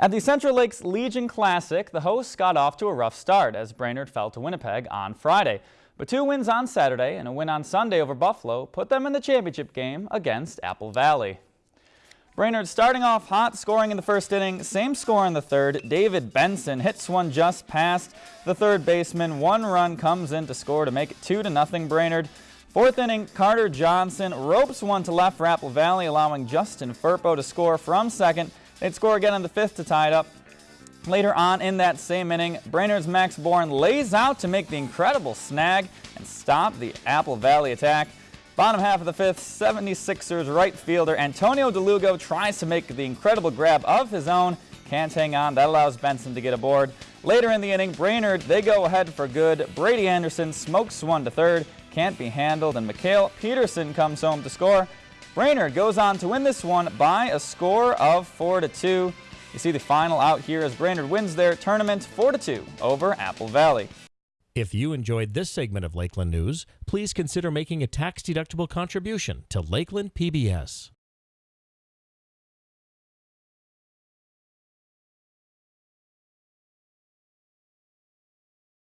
At the Central Lakes Legion Classic, the hosts got off to a rough start as Brainerd fell to Winnipeg on Friday. But two wins on Saturday and a win on Sunday over Buffalo put them in the championship game against Apple Valley. Brainerd starting off hot, scoring in the first inning, same score in the third. David Benson hits one just past the third baseman. One run comes in to score to make it 2 to nothing Brainerd. Fourth inning, Carter Johnson ropes one to left for Apple Valley, allowing Justin Furpo to score from second. They'd score again in the fifth to tie it up. Later on in that same inning, Brainerd's Max Bourne lays out to make the incredible snag and stop the Apple Valley attack. Bottom half of the fifth, 76ers right fielder Antonio DeLugo tries to make the incredible grab of his own. Can't hang on. That allows Benson to get aboard. Later in the inning, Brainerd, they go ahead for good. Brady Anderson smokes one to third. Can't be handled, and Mikhail Peterson comes home to score. Brainerd goes on to win this one by a score of 4 to 2. You see the final out here as Brainerd wins their tournament 4 to 2 over Apple Valley. If you enjoyed this segment of Lakeland News, please consider making a tax-deductible contribution to Lakeland PBS.